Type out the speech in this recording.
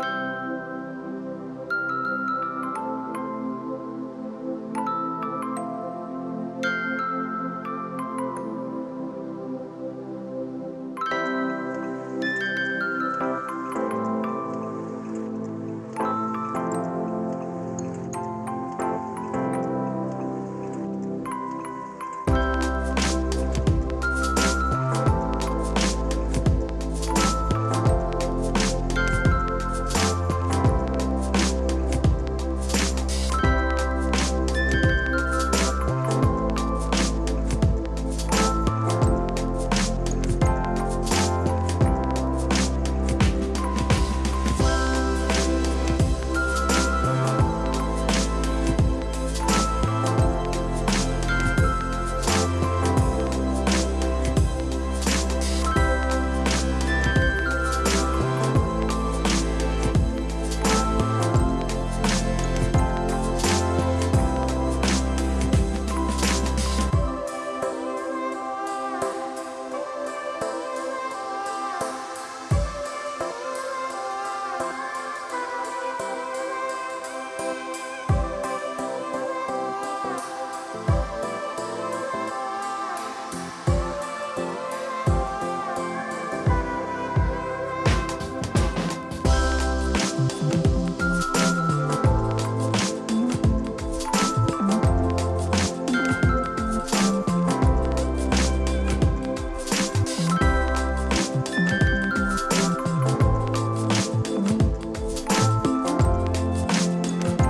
Bye.